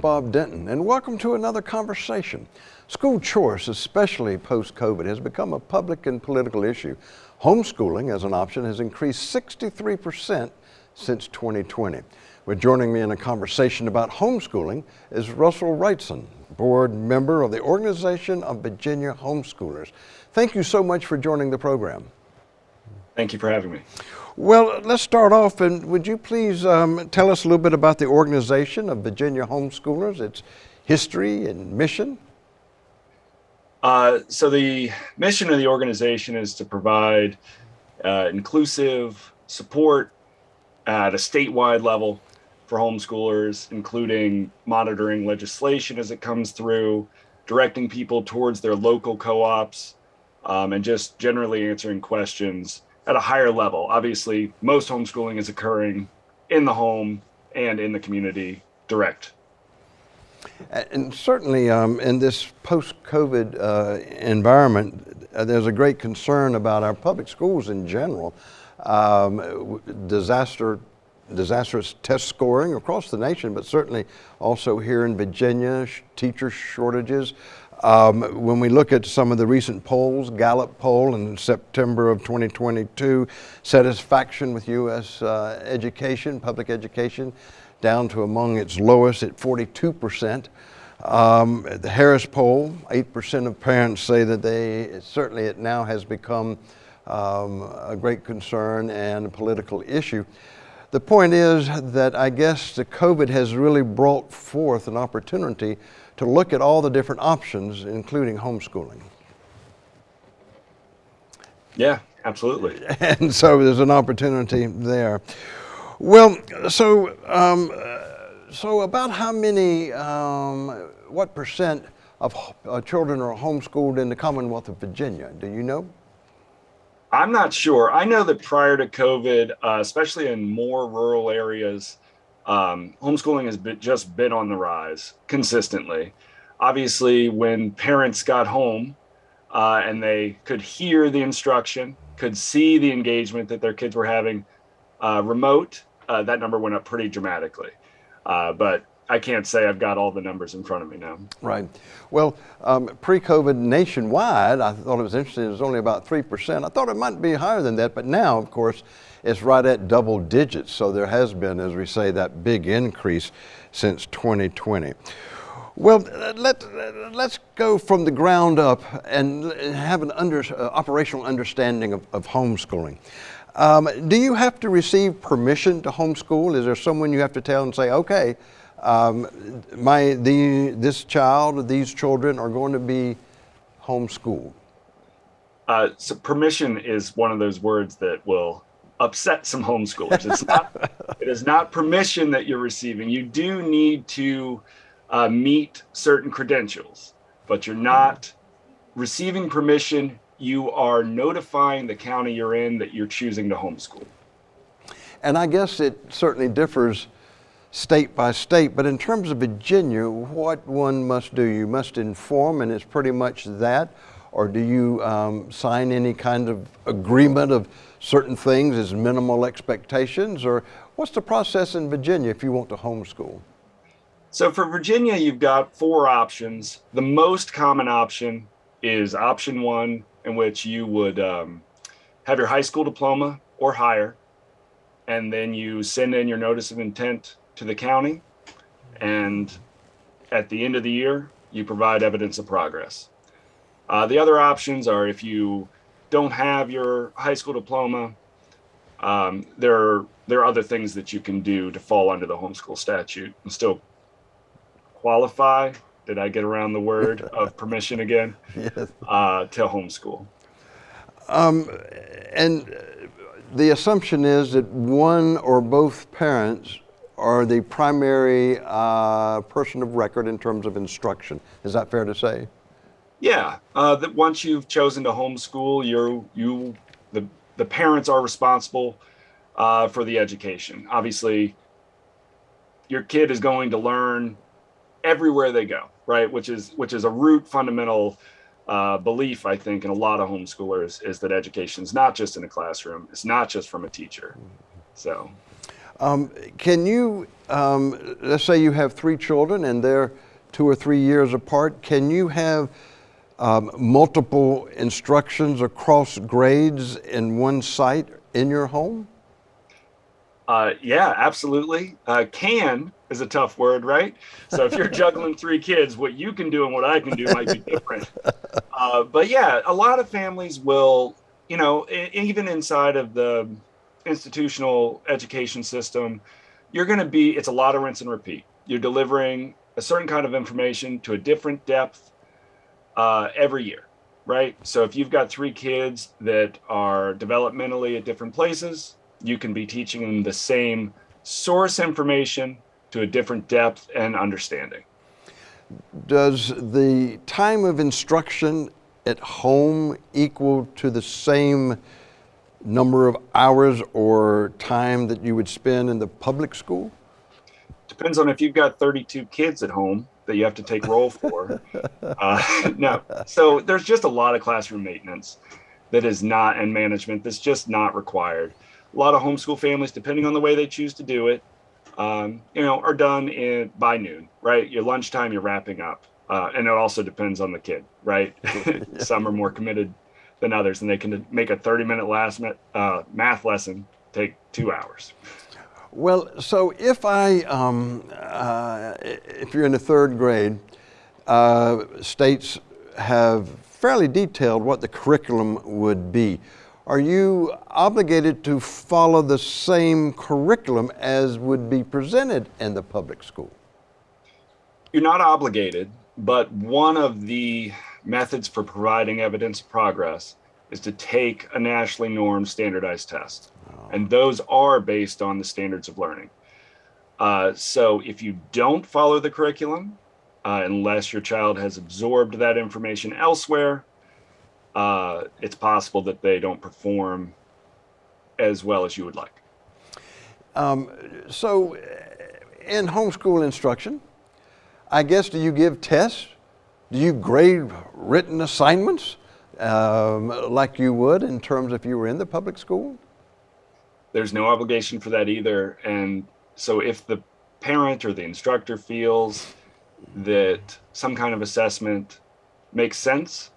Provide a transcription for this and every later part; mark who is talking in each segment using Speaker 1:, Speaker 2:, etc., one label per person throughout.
Speaker 1: Bob Denton, and welcome to another conversation. School choice, especially post-COVID, has become a public and political issue. Homeschooling as an option has increased 63% since 2020. Well, joining me in a conversation about homeschooling is Russell Wrightson, board member of the Organization of Virginia Homeschoolers. Thank you so much for joining the program.
Speaker 2: Thank you for having me.
Speaker 1: Well, let's start off, and would you please um, tell us a little bit about the organization of Virginia Homeschoolers, its history and mission?
Speaker 2: Uh, so the mission of the organization is to provide uh, inclusive support at a statewide level for homeschoolers, including monitoring legislation as it comes through, directing people towards their local co-ops, um, and just generally answering questions at a higher level. Obviously, most homeschooling is occurring in the home and in the community direct.
Speaker 1: And certainly um, in this post-COVID uh, environment, uh, there's a great concern about our public schools in general. Um, disaster, disastrous test scoring across the nation, but certainly also here in Virginia, teacher shortages, um, when we look at some of the recent polls, Gallup poll in September of 2022, satisfaction with U.S. Uh, education, public education, down to among its lowest at 42%. Um, the Harris poll, 8% of parents say that they, certainly it now has become um, a great concern and a political issue. The point is that I guess the COVID has really brought forth an opportunity to look at all the different options, including homeschooling.
Speaker 2: Yeah, absolutely.
Speaker 1: And so there's an opportunity there. Well, so um, so about how many, um, what percent of uh, children are homeschooled in the Commonwealth of Virginia? Do you know?
Speaker 2: I'm not sure. I know that prior to COVID, uh, especially in more rural areas, um, homeschooling has been, just been on the rise consistently. Obviously, when parents got home uh, and they could hear the instruction, could see the engagement that their kids were having uh, remote, uh, that number went up pretty dramatically. Uh, but I can't say I've got all the numbers in front of me now.
Speaker 1: Right. Well, um, pre-COVID nationwide, I thought it was interesting, it was only about 3%. I thought it might be higher than that, but now, of course, it's right at double digits. So there has been, as we say, that big increase since 2020. Well, let, let's go from the ground up and have an under, uh, operational understanding of, of homeschooling. Um, do you have to receive permission to homeschool? Is there someone you have to tell and say, okay, um, my, the, this child, these children are going to be homeschooled?
Speaker 2: Uh, so permission is one of those words that will upset some homeschoolers. It's not, it is not permission that you're receiving. You do need to uh, meet certain credentials, but you're not receiving permission. You are notifying the county you're in that you're choosing to homeschool.
Speaker 1: And I guess it certainly differs state by state, but in terms of Virginia, what one must do, you must inform and it's pretty much that, or do you um, sign any kind of agreement of certain things as minimal expectations, or what's the process in Virginia if you want to homeschool?
Speaker 2: So for Virginia, you've got four options. The most common option is option one, in which you would um, have your high school diploma or higher, and then you send in your notice of intent to the county. And at the end of the year, you provide evidence of progress. Uh, the other options are if you don't have your high school diploma, um, there, are, there are other things that you can do to fall under the homeschool statute and still qualify. Did I get around the word of permission again? Yes. Uh, to homeschool.
Speaker 1: Um, and the assumption is that one or both parents are the primary uh, person of record in terms of instruction. Is that fair to say?
Speaker 2: Yeah, uh, that once you've chosen to homeschool, you you the the parents are responsible uh, for the education. Obviously, your kid is going to learn everywhere they go, right? Which is which is a root fundamental uh, belief, I think, in a lot of homeschoolers is that education is not just in a classroom. It's not just from a teacher. So
Speaker 1: Um, can you, um, let's say you have three children and they're two or three years apart, can you have um, multiple instructions across grades in one site in your home?
Speaker 2: Uh, yeah, absolutely. Uh, can is a tough word, right? So if you're juggling three kids, what you can do and what I can do might be different. Uh, but yeah, a lot of families will, you know, even inside of the institutional education system, you're going to be, it's a lot of rinse and repeat. You're delivering a certain kind of information to a different depth uh, every year, right? So if you've got three kids that are developmentally at different places, you can be teaching them the same source information to a different depth and understanding.
Speaker 1: Does the time of instruction at home equal to the same number of hours or time that you would spend in the public school?
Speaker 2: Depends on if you've got 32 kids at home that you have to take roll for. uh, no, so there's just a lot of classroom maintenance that is not in management that's just not required. A lot of homeschool families, depending on the way they choose to do it, um, you know, are done in by noon, right? Your lunchtime, you're wrapping up, uh, and it also depends on the kid, right? Some are more committed than others, and they can make a 30 minute last uh, math lesson take two hours.
Speaker 1: Well, so if I, um, uh, if you're in the third grade, uh, states have fairly detailed what the curriculum would be. Are you obligated to follow the same curriculum as would be presented in the public school?
Speaker 2: You're not obligated, but one of the methods for providing evidence of progress is to take a nationally normed standardized test. Oh. And those are based on the standards of learning. Uh, so if you don't follow the curriculum, uh, unless your child has absorbed that information elsewhere, uh, it's possible that they don't perform as well as you would like.
Speaker 1: Um, so in homeschool instruction, I guess do you give tests do you grade written assignments um, like you would in terms if you were in the public school?
Speaker 2: There's no obligation for that either. And so if the parent or the instructor feels that some kind of assessment makes sense,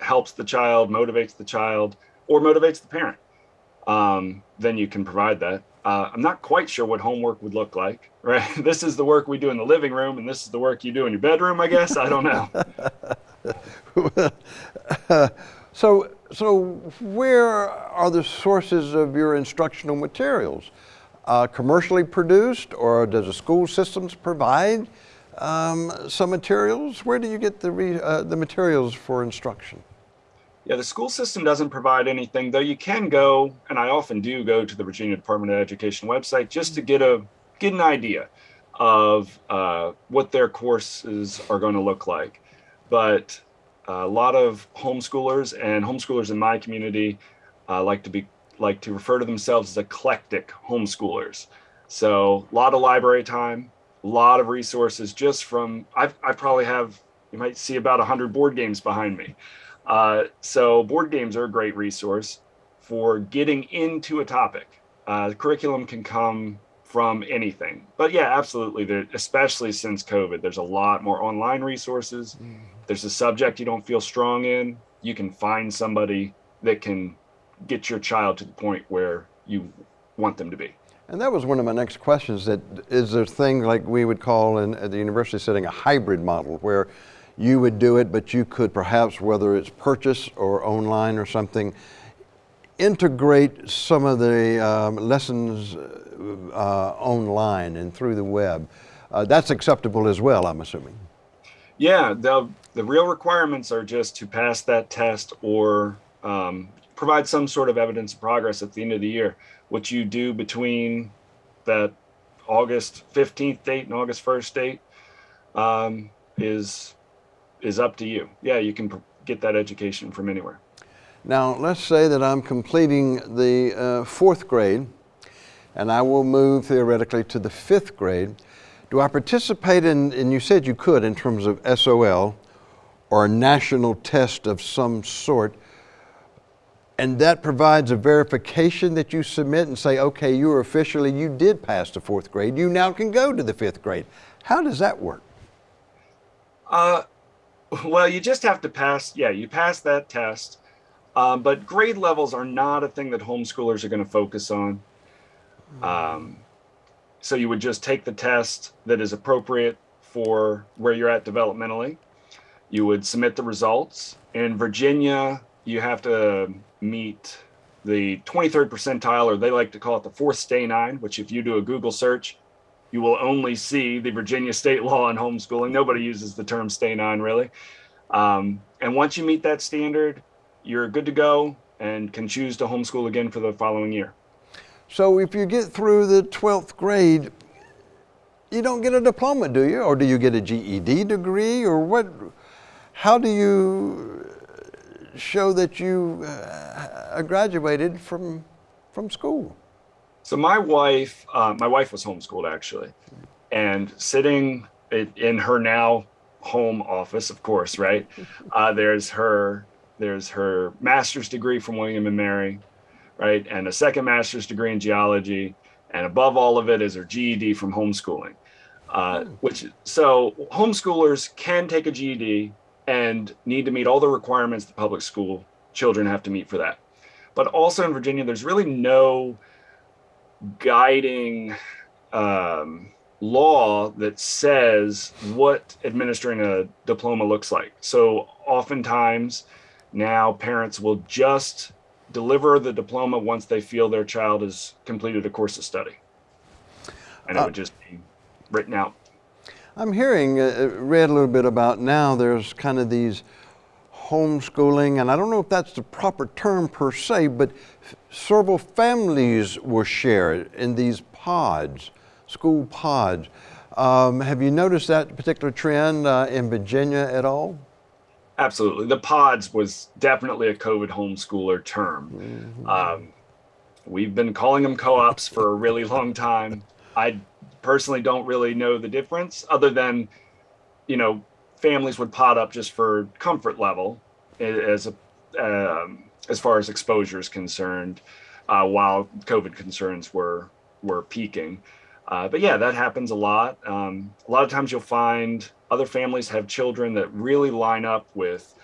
Speaker 2: helps the child, motivates the child, or motivates the parent, um, then you can provide that. Uh, I'm not quite sure what homework would look like, right? this is the work we do in the living room, and this is the work you do in your bedroom, I guess. I don't know.
Speaker 1: so, so where are the sources of your instructional materials? Uh, commercially produced, or does the school systems provide um, some materials? Where do you get the, uh, the materials for instruction?
Speaker 2: Yeah, the school system doesn't provide anything, though you can go, and I often do go to the Virginia Department of Education website just to get a get an idea of uh, what their courses are going to look like. But a lot of homeschoolers and homeschoolers in my community uh, like to be like to refer to themselves as eclectic homeschoolers. So a lot of library time, a lot of resources just from I've, I probably have you might see about 100 board games behind me. Uh, so board games are a great resource for getting into a topic. Uh, curriculum can come from anything, but yeah, absolutely. There, especially since COVID, there's a lot more online resources. Mm. There's a subject you don't feel strong in, you can find somebody that can get your child to the point where you want them to be.
Speaker 1: And that was one of my next questions. That is there a thing like we would call in at the university setting a hybrid model, where you would do it, but you could perhaps, whether it's purchase or online or something, integrate some of the um, lessons uh, online and through the web. Uh, that's acceptable as well, I'm assuming.
Speaker 2: Yeah, the, the real requirements are just to pass that test or um, provide some sort of evidence of progress at the end of the year. What you do between that August 15th date and August 1st date um, is is up to you. Yeah, you can get that education from anywhere.
Speaker 1: Now, let's say that I'm completing the uh, fourth grade and I will move theoretically to the fifth grade. Do I participate in, and you said you could in terms of SOL or a national test of some sort, And that provides a verification that you submit and say, okay, you are officially, you did pass the fourth grade. You now can go to the fifth grade. How does that work?
Speaker 2: Uh, well, you just have to pass. Yeah, you pass that test. Um, but grade levels are not a thing that homeschoolers are going to focus on. Um, so you would just take the test that is appropriate for where you're at developmentally. You would submit the results. In Virginia, you have to meet the 23rd percentile, or they like to call it the fourth stanine, which if you do a Google search, you will only see the Virginia state law on homeschooling. Nobody uses the term stanine really. Um, and once you meet that standard, you're good to go and can choose to homeschool again for the following year.
Speaker 1: So if you get through the 12th grade, you don't get a diploma, do you? Or do you get a GED degree? Or what? How do you show that you uh, graduated from, from school?
Speaker 2: So my wife, uh, my wife was homeschooled actually, and sitting in her now home office, of course, right? Uh, there's her, there's her master's degree from William and Mary, right, and a second master's degree in geology, and above all of it is her GED from homeschooling. Uh, hmm. which so homeschoolers can take a GED and need to meet all the requirements the public school children have to meet for that. But also in Virginia, there's really no guiding um, law that says what administering a diploma looks like. So oftentimes now parents will just deliver the diploma once they feel their child has completed a course of study. And it uh, would just be written out.
Speaker 1: I'm hearing, uh, uh, read a little bit about now, there's kind of these homeschooling, and I don't know if that's the proper term per se, but several families were shared in these pods, school pods. Um, have you noticed that particular trend uh, in Virginia at all?
Speaker 2: Absolutely. The pods was definitely a COVID homeschooler term. Mm -hmm. um, we've been calling them co-ops for a really long time. I personally don't really know the difference other than, you know, families would pot up just for comfort level as a, um, as far as exposure is concerned, uh, while COVID concerns were were peaking. Uh, but yeah, that happens a lot. Um, a lot of times you'll find other families have children that really line up with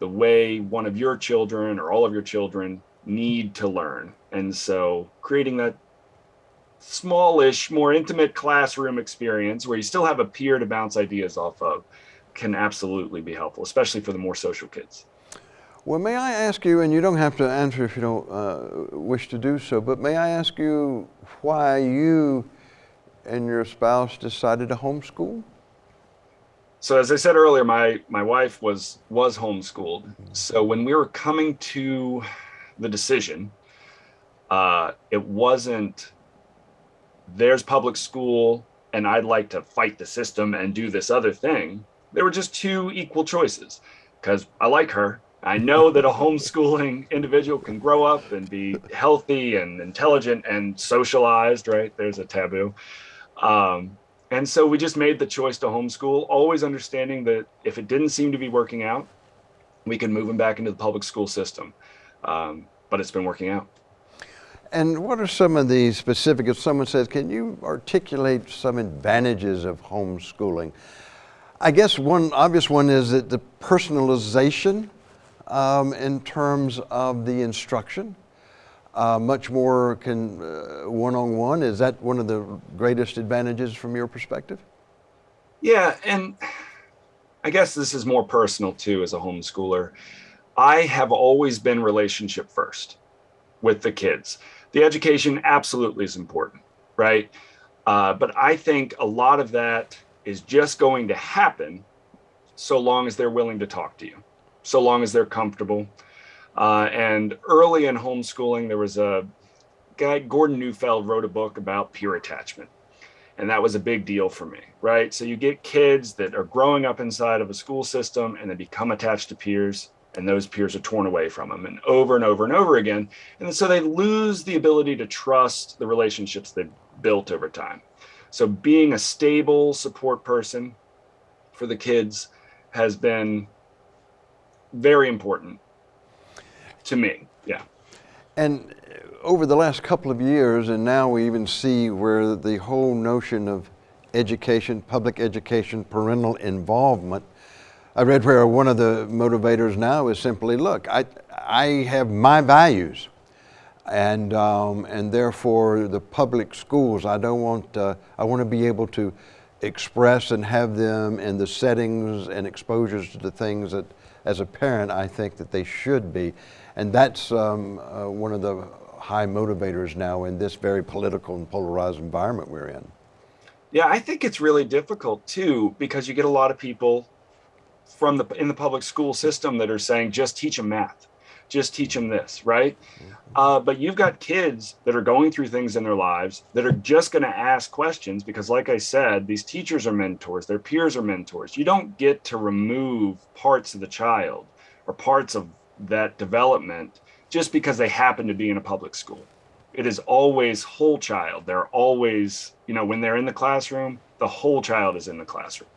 Speaker 2: the way one of your children or all of your children need to learn. And so creating that smallish, more intimate classroom experience where you still have a peer to bounce ideas off of can absolutely be helpful, especially for the more social kids.
Speaker 1: Well, may I ask you, and you don't have to answer if you don't uh, wish to do so, but may I ask you why you and your spouse decided to homeschool?
Speaker 2: So as I said earlier, my, my wife was, was homeschooled. So when we were coming to the decision, uh, it wasn't there's public school and I'd like to fight the system and do this other thing. There were just two equal choices because I like her. I know that a homeschooling individual can grow up and be healthy and intelligent and socialized, right? There's a taboo. Um, and so we just made the choice to homeschool, always understanding that if it didn't seem to be working out, we could move them back into the public school system. Um, but it's been working out.
Speaker 1: And what are some of the specific, if someone says, can you articulate some advantages of homeschooling? I guess one obvious one is that the personalization um, in terms of the instruction, uh, much more can one-on-one. -on -one. Is that one of the greatest advantages from your perspective?
Speaker 2: Yeah, and I guess this is more personal too as a homeschooler. I have always been relationship first with the kids the education absolutely is important, right? Uh, but I think a lot of that is just going to happen so long as they're willing to talk to you, so long as they're comfortable. Uh, and early in homeschooling, there was a guy, Gordon Neufeld, wrote a book about peer attachment. And that was a big deal for me, right? So you get kids that are growing up inside of a school system and they become attached to peers and those peers are torn away from them and over and over and over again. And so they lose the ability to trust the relationships they've built over time. So being a stable support person for the kids has been very important to me. Yeah.
Speaker 1: And over the last couple of years, and now we even see where the whole notion of education, public education, parental involvement. I read where one of the motivators now is simply, look, I, I have my values, and um, and therefore the public schools, I don't want, uh, I want to be able to express and have them in the settings and exposures to the things that, as a parent, I think that they should be, and that's um, uh, one of the high motivators now in this very political and polarized environment we're in.
Speaker 2: Yeah, I think it's really difficult too because you get a lot of people from the in the public school system that are saying just teach them math, just teach them this, right? Uh, but you've got kids that are going through things in their lives that are just going to ask questions because, like I said, these teachers are mentors, their peers are mentors. You don't get to remove parts of the child or parts of that development just because they happen to be in a public school it is always whole child. They're always, you know, when they're in the classroom, the whole child is in the classroom.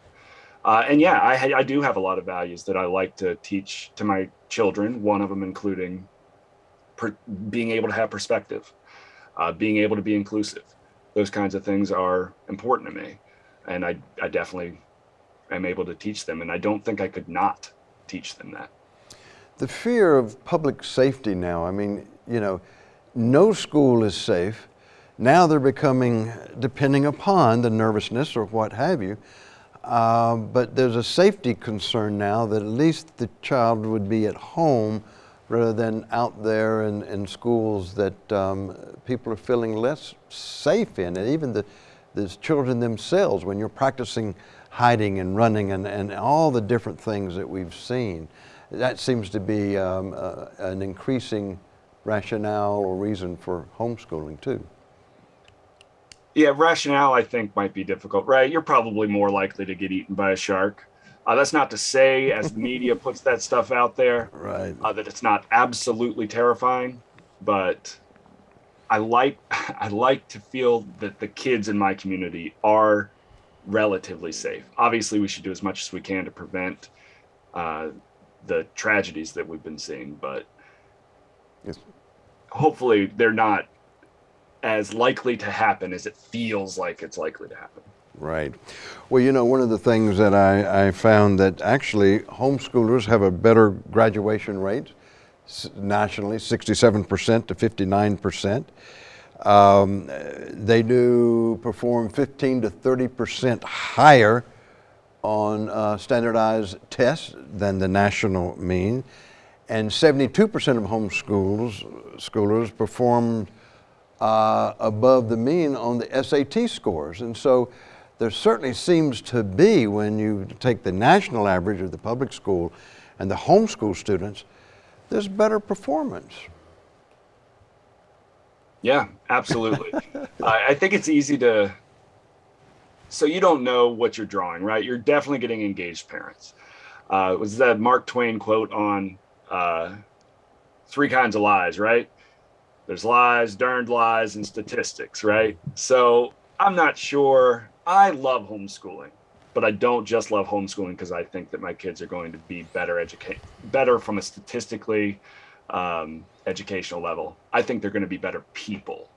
Speaker 2: Uh, and yeah, I, I do have a lot of values that I like to teach to my children. One of them including per, being able to have perspective, uh, being able to be inclusive. Those kinds of things are important to me, and I, I definitely am able to teach them. And I don't think I could not teach them that.
Speaker 1: The fear of public safety now. I mean, you know, no school is safe. Now they're becoming, depending upon the nervousness or what have you, uh, but there's a safety concern now that at least the child would be at home rather than out there in, in schools that um, people are feeling less safe in. And even the, the children themselves, when you're practicing hiding and running and, and all the different things that we've seen, that seems to be um, uh, an increasing rationale or reason for homeschooling too.
Speaker 2: Yeah, rationale I think might be difficult, right? You're probably more likely to get eaten by a shark. Uh, that's not to say, as the media puts that stuff out there,
Speaker 1: right?
Speaker 2: Uh, that it's not absolutely terrifying, but I like I like to feel that the kids in my community are relatively safe. Obviously, we should do as much as we can to prevent uh, the tragedies that we've been seeing, but yes. hopefully they're not as likely to happen as it feels like it's likely to happen.
Speaker 1: Right. Well, you know, one of the things that I, I found that actually homeschoolers have a better graduation rate nationally, 67% to 59%. Um, they do perform 15 to 30% higher on uh, standardized tests than the national mean and 72% of homeschoolers schoolers performed uh, above the mean on the SAT scores. And so there certainly seems to be, when you take the national average of the public school and the homeschool students, there's better performance.
Speaker 2: Yeah, absolutely. I think it's easy to, so you don't know what you're drawing, right? You're definitely getting engaged parents. Uh, was that Mark Twain quote on uh, three kinds of lies, right? There's lies, darned lies, and statistics, right? So I'm not sure. I love homeschooling, but I don't just love homeschooling because I think that my kids are going to be better educate, better from a statistically um, educational level. I think they're going to be better people.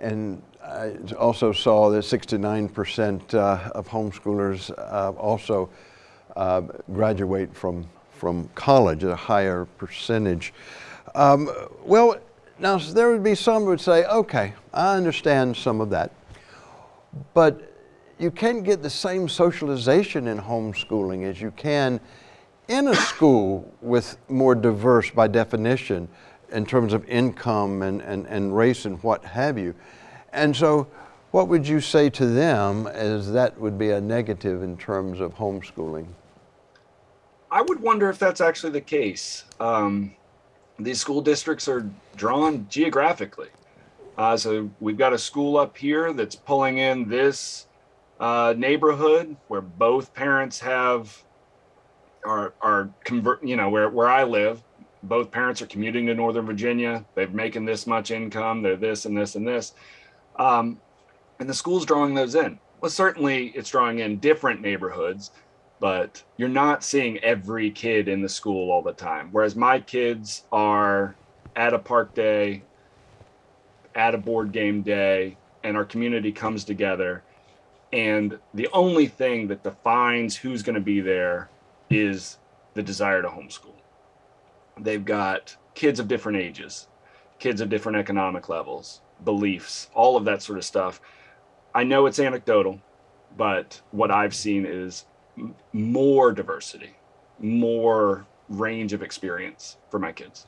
Speaker 1: And I also saw that 69% uh, of homeschoolers uh, also uh, graduate from from college at a higher percentage. Um, well, now there would be some who would say, okay, I understand some of that, but you can't get the same socialization in homeschooling as you can in a school with more diverse by definition in terms of income and, and, and race and what have you. And so what would you say to them as that would be a negative in terms of homeschooling?
Speaker 2: I would wonder if that's actually the case. Um, these school districts are drawn geographically. Uh, so we've got a school up here that's pulling in this uh, neighborhood where both parents have are are convert. You know where where I live, both parents are commuting to Northern Virginia. They're making this much income. They're this and this and this, um, and the school's drawing those in. Well, certainly it's drawing in different neighborhoods but you're not seeing every kid in the school all the time. Whereas my kids are at a park day, at a board game day, and our community comes together. And the only thing that defines who's going to be there is the desire to homeschool. They've got kids of different ages, kids of different economic levels, beliefs, all of that sort of stuff. I know it's anecdotal, but what I've seen is more diversity, more range of experience for my kids.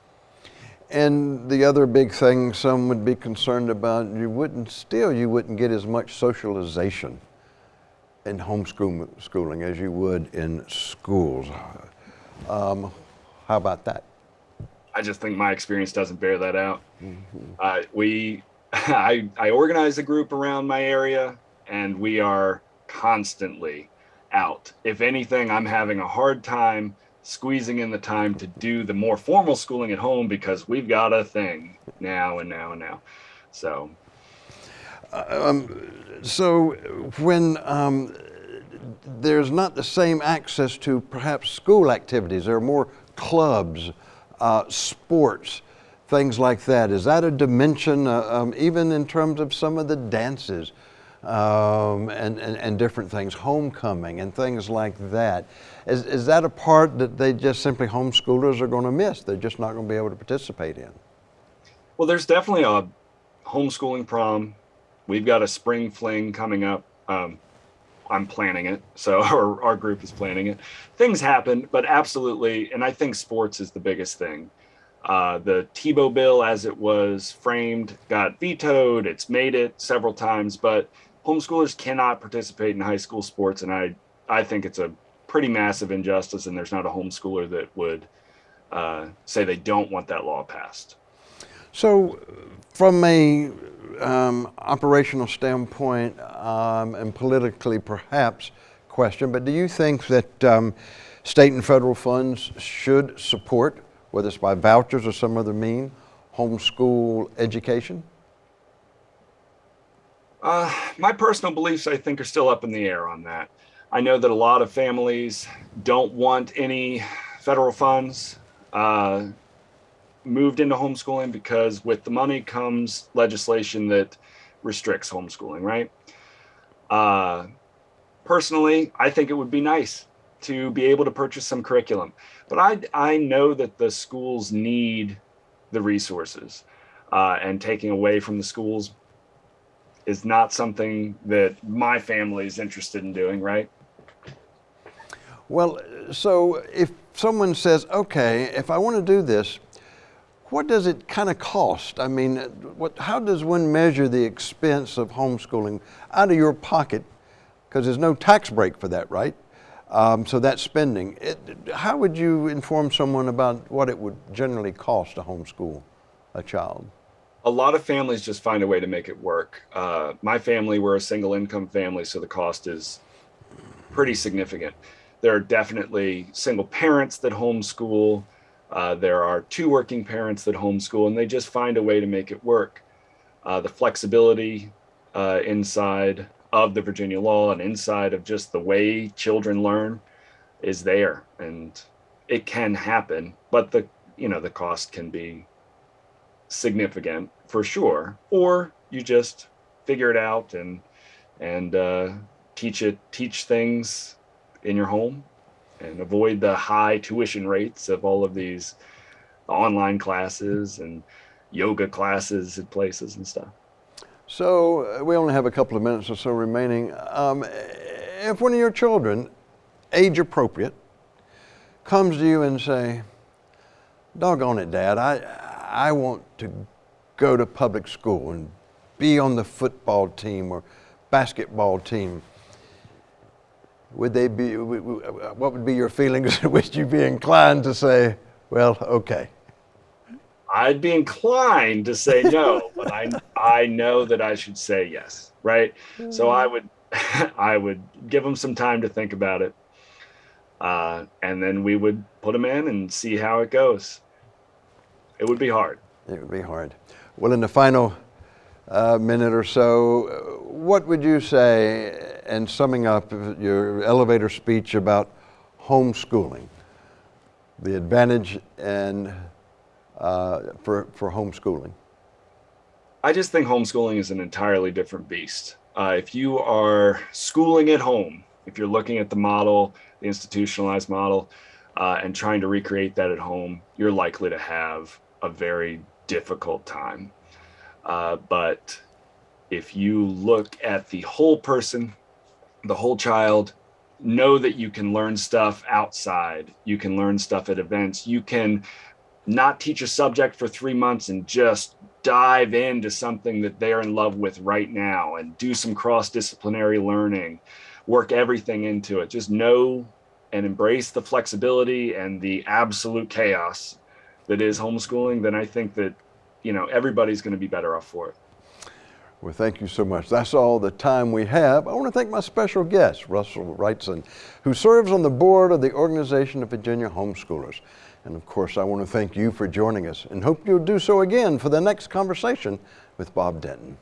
Speaker 1: And the other big thing some would be concerned about, you wouldn't still you wouldn't get as much socialization in homeschooling as you would in schools. Um, how about that?
Speaker 2: I just think my experience doesn't bear that out. Mm-hmm. Uh, we, I, I organize a group around my area, and we are constantly out. If anything, I'm having a hard time squeezing in the time to do the more formal schooling at home because we've got a thing now and now and now. So,
Speaker 1: uh, um, so when um, there's not the same access to perhaps school activities, there are more clubs, uh, sports, things like that. Is that a dimension, uh, um, even in terms of some of the dances? Um, and, and, and, different things, homecoming and things like that. Is, is that a part that they just simply homeschoolers are going to miss? They're just not going to be able to participate in?
Speaker 2: Well, there's definitely a homeschooling prom. We've got a spring fling coming up. Um, I'm planning it, so our, our group is planning it. Things happen, but absolutely, and I think sports is the biggest thing. Uh, the Tebow bill, as it was framed, got vetoed. It's made it several times, but homeschoolers cannot participate in high school sports, and I I think it's a pretty massive injustice, and there's not a homeschooler that would uh, say they don't want that law passed.
Speaker 1: So, from a um, operational standpoint um, and politically perhaps question, but do you think that um, state and federal funds should support, whether it's by vouchers or some other mean, homeschool education?
Speaker 2: Uh, my personal beliefs, I think, are still up in the air on that. I know that a lot of families don't want any federal funds uh, moved into homeschooling because with the money comes legislation that restricts homeschooling, right? Uh, personally, I think it would be nice to be able to purchase some curriculum, but I, I know that the schools need the resources. Uh, and taking away from the schools is not something that my family is interested in doing, right?
Speaker 1: Well, so if someone says, okay, if I want to do this, what does it kind of cost? I mean, what, how does one measure the expense of homeschooling out of your pocket? Because there's no tax break for that, right? Um, so that's spending. It, how would you inform someone about what it would generally cost to homeschool a child?
Speaker 2: A lot of families just find a way to make it work. Uh, my family, we're a single income family, so the cost is pretty significant. There are definitely single parents that homeschool. Uh, there are two working parents that homeschool, and they just find a way to make it work. Uh, the flexibility uh, inside of the Virginia law and inside of just the way children learn is there, and it can happen. But the you know the cost can be significant for sure, or you just figure it out and and uh, teach it teach things in your home and avoid the high tuition rates of all of these online classes and yoga classes at places and stuff.
Speaker 1: So uh, we only have a couple of minutes or so remaining. Um, if one of your children, age appropriate, comes to you and say, "Doggone it, Dad, I I want to go to public school and be on the football team or basketball team, would they be, what would be your feelings? would you be inclined to say, well, okay?
Speaker 2: I'd be inclined to say no, but I, I know that I should say yes, right? So I would, I would give them some time to think about it. Uh, and then we would put them in and see how it goes. It would be hard.
Speaker 1: It would be hard. Well, in the final uh, minute or so, what would you say in summing up your elevator speech about homeschooling? The advantage and uh, for, for homeschooling?
Speaker 2: I just think homeschooling is an entirely different beast. Uh, if you are schooling at home, if you're looking at the model, the institutionalized model, uh, and trying to recreate that at home, you're likely to have a very difficult time. Uh, but if you look at the whole person, the whole child, know that you can learn stuff outside, you can learn stuff at events, you can not teach a subject for three months and just dive into something that they're in love with right now and do some cross disciplinary learning, work everything into it. Just know and embrace the flexibility and the absolute chaos that is homeschooling, then I think that, you know, everybody's going to be better off for it.
Speaker 1: Well, thank you so much. That's all the time we have. I want to thank my special guest, Russell Wrightson, who serves on the board of the Organization of Virginia Homeschoolers. And of course, I want to thank you for joining us and hope you'll do so again for the next conversation with Bob Denton.